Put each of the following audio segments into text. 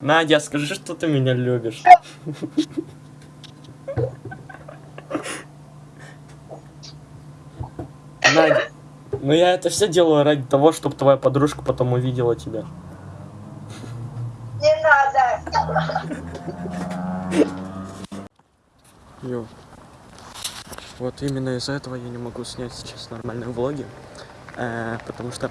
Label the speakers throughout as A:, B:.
A: Надя, скажи, что ты меня любишь. Надя, ну я это все делаю ради того, чтобы твоя подружка потом увидела тебя.
B: Не надо.
A: Йо. Вот именно из-за этого я не могу снять сейчас нормальные влоги. э, потому что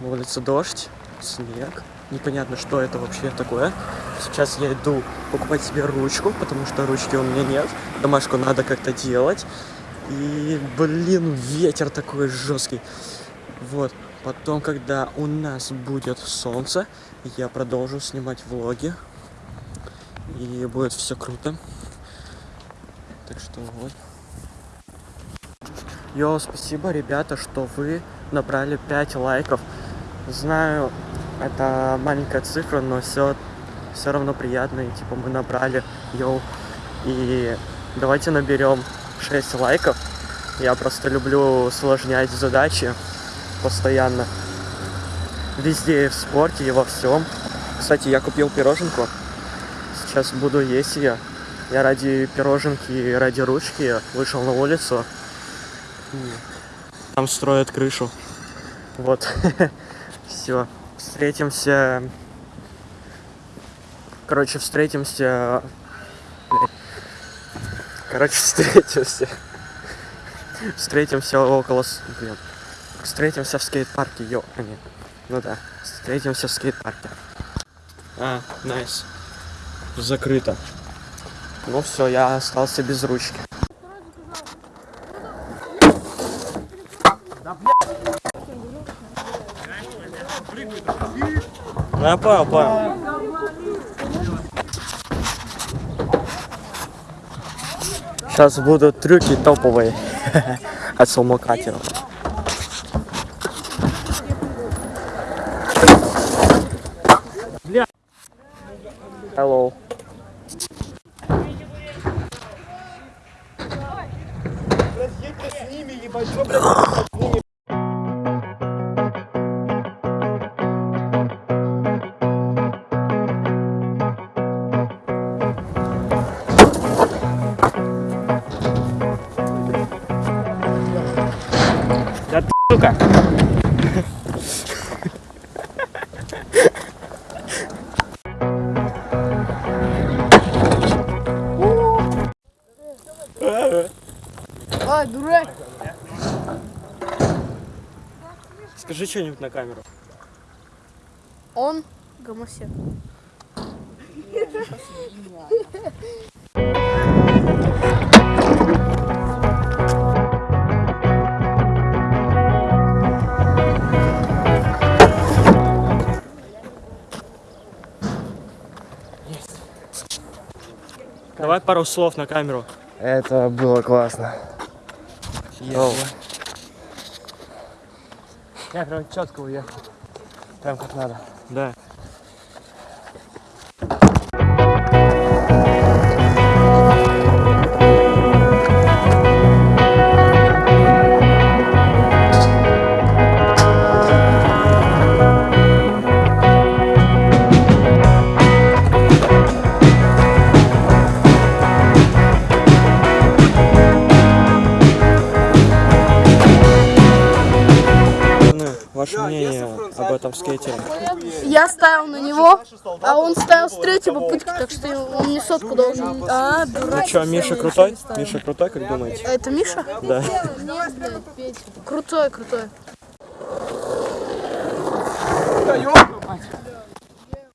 A: на улице дождь, снег. Непонятно, что это вообще такое. Сейчас я иду покупать себе ручку, потому что ручки у меня нет. Домашку надо как-то делать. И, блин, ветер такой жесткий. Вот. Потом, когда у нас будет солнце, я продолжу снимать влоги. И будет все круто. Так что вот. Йо, спасибо, ребята, что вы набрали 5 лайков. Знаю, это маленькая цифра, но все, все равно приятно. И типа мы набрали, йоу. И давайте наберем 6 лайков. Я просто люблю усложнять задачи постоянно. Везде, и в спорте, и во всем. Кстати, я купил пироженку. Сейчас буду есть ее. Я ради пироженки и ради ручки вышел на улицу. Там строят крышу. Вот. Все. Встретимся. Короче, встретимся. Блядь. Короче, встретимся. Встретимся около... Блин. Встретимся в скейт-парке, ё... а, нет. Ну да. Встретимся в скейт-парке. А, найс. Закрыто. Ну все, я остался без ручки. Ну, я понял, понял. Сейчас будут трюки топовые от самокатеров. Hello. Да ты, сука!
C: А, дурак!
A: Скажи что-нибудь на камеру.
C: Он гомосек.
A: Давай пару слов на камеру.
D: Это было классно. Я прям четко уехал. Прям как надо.
A: Да. ваше мнение об этом скейтере?
C: Я ставил на него, а он ставил с третьего пытки, так что он не сотку должен. А.
A: Ну что, Миша крутой? Миша крутой, как думаете?
C: А это Миша?
A: Да.
C: Крутой, крутой. Да,